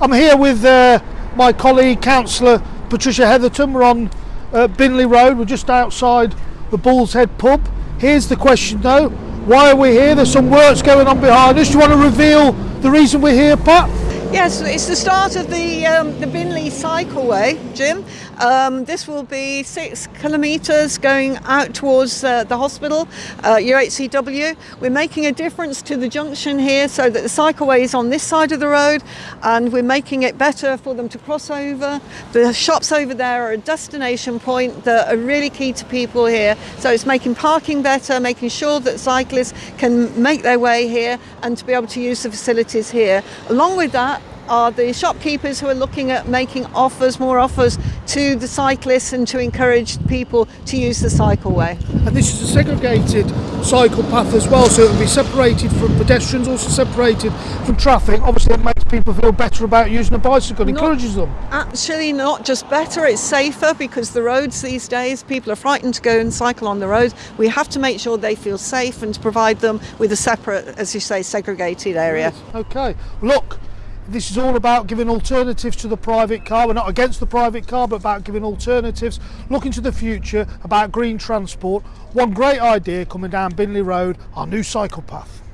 I'm here with uh, my colleague, Councillor Patricia Hetherton. We're on uh, Binley Road. We're just outside the Bull's Head pub. Here's the question though. Why are we here? There's some works going on behind us. Do you want to reveal the reason we're here, Pat? Yes, it's the start of the um, the Binley Cycleway, Jim. Um, this will be six kilometres going out towards uh, the hospital, uh, UHCW. We're making a difference to the junction here so that the cycleway is on this side of the road and we're making it better for them to cross over. The shops over there are a destination point that are really key to people here. So it's making parking better, making sure that cyclists can make their way here and to be able to use the facilities here. Along with that, are the shopkeepers who are looking at making offers, more offers to the cyclists and to encourage people to use the cycleway. And this is a segregated cycle path as well, so it will be separated from pedestrians, also separated from traffic. Obviously, it makes people feel better about using a bicycle, Not- encourages them. Actually, not just better, it's safer because the roads these days, people are frightened to go and cycle on the roads. We have to make sure they feel safe and to provide them with a separate, as you say, segregated area. Okay, look, this is all about giving alternatives to the private car. We're not against the private car, but about giving alternatives, looking to the future, about green transport. One great idea coming down Binley Road, our new cycle path.